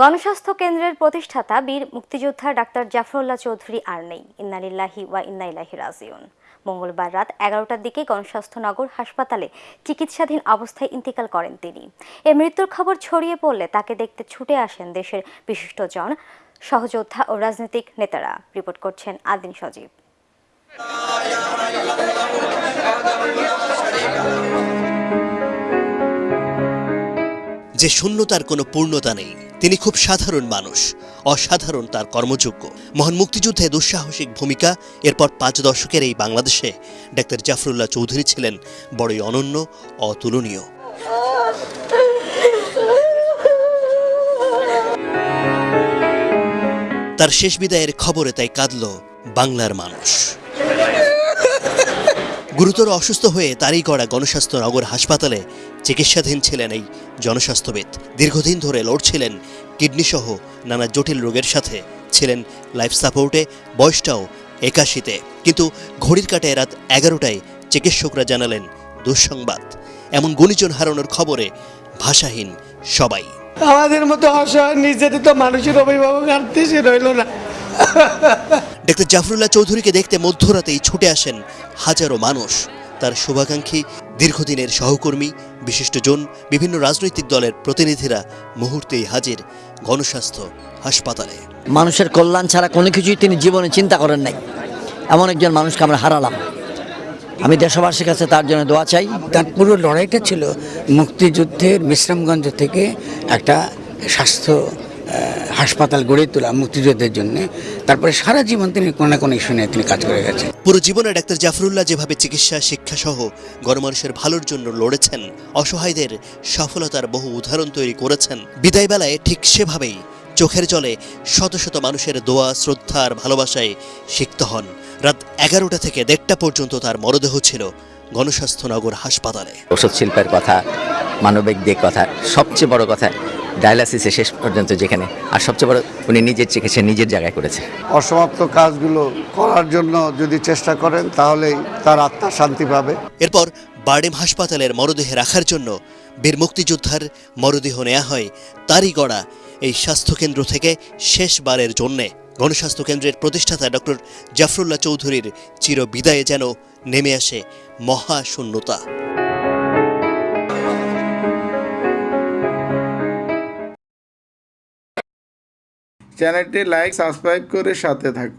গণস্বাস্থ্য কেন্দ্রের প্রতিষ্ঠাতা বীর মুক্তিযোদ্ধা ডাক্তার জাফরুল্লাহ চৌধুরী আর নেই। ইন্নালিল্লাহি ওয়া ইন্নাইলাহি রাজিউন। মঙ্গলবার রাত এগারোটার দিকে গণস্বাস্থ্যনগর হাসপাতালে চিকিৎসাধীন অবস্থায় ইন্তিকাল করেন তিনি। এ মৃত্যুর খবর ছড়িয়ে পড়লে তাকে দেখতে ছুটে আসেন দেশের বিশিষ্টজন সহযোদ্ধা ও রাজনৈতিক নেতারা। রিপোর্ট করছেন আদিন সজীব। যে শূন্যতার কোনো পূর্ণতা নেই। তিনি খুব সাধারণ মানুষ, অসাধারণ তার কর্মযোগ্য। মহান মুক্তিযুদ্ধে দুঃসাহসিক ভূমিকা, এরপর পাঁচ দশকের এই বাংলাদেশে ডাক্তার জাফরুল্লাহ চৌধুরী ছিলেন বড়ই অনন্য, অতুলনীয়। তার শেষ বিদায়ের খবরে তাই কাঁদল বাংলার মানুষ। গুরুতর অসুস্থ হয়ে তারই করা গণস্বাস্থ্য নগর হাসপাতালে চিকিৎসাধীন ছিলেন এই জনস্বাস্থ্যবিদ। দীর্ঘদিন ধরে লড়ছিলেন কিডনি সহ নানা জটিল রোগের সাথে। ছিলেন লাইফ সাপোর্টে, বয়সটাও একাশিতে। কিন্তু ঘড়ির কাটায় রাত এগারোটায় চিকিৎসকরা জানালেন দুঃসংবাদ। এমন গুণীজন হারানোর খবরে ভাষাহীন সবাই। আমাদের মতো অসহায়, নির্যাতিত মানুষের অভিভাবক আর দেশে রইল না। ডাক্তার জাফরুল্লাহ চৌধুরীকে দেখতে মধ্যরাতেই ছুটে আসেন হাজারো মানুষ। তার শুভাকাঙ্ক্ষী দীর্ঘদিনের সহকর্মী বিশিষ্টজন বিভিন্ন রাজনৈতিক দলের প্রতিনিধিরা মুহূর্তেই হাজির গণস্বাস্থ্য হাসপাতালে। মানুষের কল্যাণ ছাড়া কোনো কিছুই তিনি জীবনে চিন্তা করেন নাই। এমন একজন মানুষকে আমরা হারালাম। আমি দেশবাসীর কাছে তার জন্য দোয়া চাই। তার পুরো লড়াইটা ছিল মুক্তিযুদ্ধের বিশ্রামগঞ্জ থেকে একটা স্বাস্থ্য হাসপাতাল গড়ে তোলা মুক্তিযুদ্ধের জন্য। তারপরে সারা জীবন তিনি কোনো না কোনো ইস্যু নিয়ে তিনি কাজ করে গেছেন। পুরো জীবনে ডাক্তার জাফরুল্লাহ যেভাবে চিকিৎসা শিক্ষা সহ গণমানুষের ভালোর জন্য লড়েছেন অসহায়দের সফলতার বহু উদাহরণ তৈরি করেছেন বিদায় বেলায় ঠিক সেভাবেই চোখের জলে শত শত মানুষের দোয়া শ্রদ্ধা আর ভালোবাসায় সিক্ত হন। রাত এগারোটা থেকে দেড়টা পর্যন্ত তার মরদেহ ছিল গণস্বাস্থ্যনগর হাসপাতালে। ওষুধ শিল্পের কথা মানবিক দিক কথা সবচেয়ে বড় কথা ডায়ালাসিসে শেষ পর্যন্ত যেখানে আর সবচেয়ে বড় উনি নিজের চিকিৎসা নিজের জায়গায় করেছে অসমাপ্ত কাজগুলো করার জন্য যদি চেষ্টা করেন তাহলেই তার আত্মা শান্তি পাবে। এরপর বার্ডেম হাসপাতালের মরদেহে রাখার জন্য বীর মুক্তিযোদ্ধার মরদেহ নেওয়া হয় তারই গড়া এই স্বাস্থ্যকেন্দ্র থেকে শেষবারের জন্যে। গণস্বাস্থ্য কেন্দ্রের প্রতিষ্ঠাতা ডক্টর জাফরুল্লাহ চৌধুরীর চির বিদায়ে যেন নেমে আসে মহাশূন্যতা। চ্যানেলটি লাইক সাবস্ক্রাইব করে সাথে থাকুন।